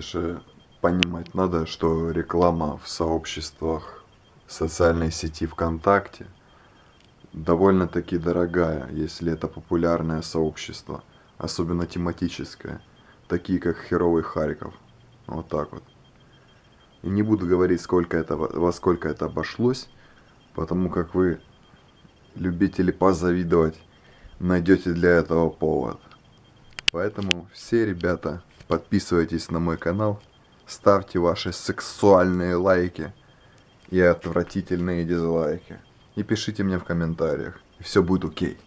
Же понимать надо, что реклама в сообществах социальной сети ВКонтакте довольно-таки дорогая, если это популярное сообщество, особенно тематическое, такие как Херовый Харьков. Вот так вот. И не буду говорить, сколько это, во сколько это обошлось, потому как вы, любители позавидовать, найдете для этого повод. Поэтому все ребята, подписывайтесь на мой канал, ставьте ваши сексуальные лайки и отвратительные дизлайки. И пишите мне в комментариях, и все будет окей.